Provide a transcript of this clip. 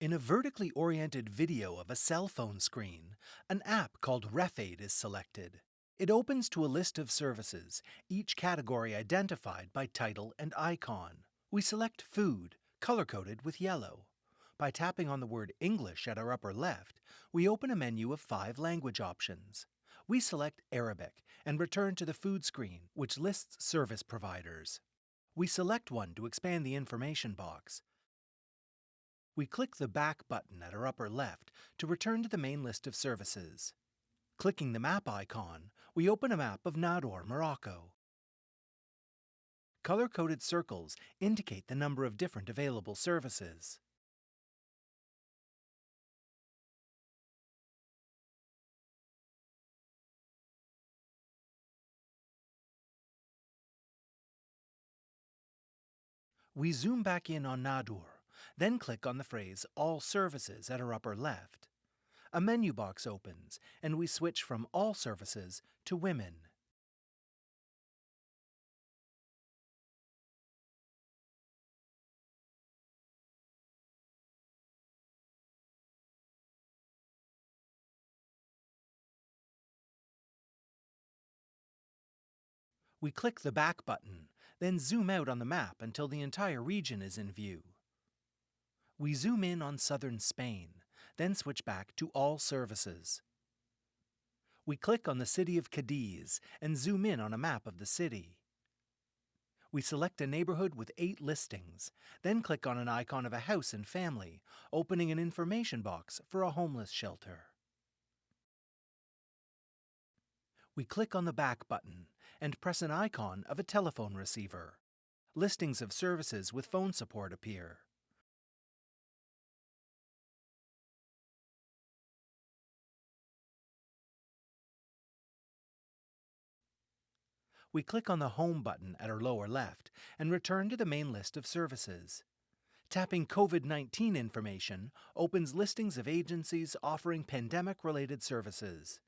In a vertically oriented video of a cell phone screen, an app called RefAid is selected. It opens to a list of services, each category identified by title and icon. We select Food, color-coded with yellow. By tapping on the word English at our upper left, we open a menu of five language options. We select Arabic and return to the food screen, which lists service providers. We select one to expand the information box. We click the Back button at our upper left to return to the main list of services. Clicking the map icon, we open a map of Nador, Morocco. Color-coded circles indicate the number of different available services. We zoom back in on Nador, then click on the phrase All Services at our upper left. A menu box opens, and we switch from All Services to Women. We click the back button, then zoom out on the map until the entire region is in view. We zoom in on southern Spain, then switch back to all services. We click on the city of Cadiz and zoom in on a map of the city. We select a neighborhood with eight listings, then click on an icon of a house and family, opening an information box for a homeless shelter. we click on the back button and press an icon of a telephone receiver. Listings of services with phone support appear. We click on the Home button at our lower left and return to the main list of services. Tapping COVID-19 information opens listings of agencies offering pandemic-related services.